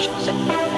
手生。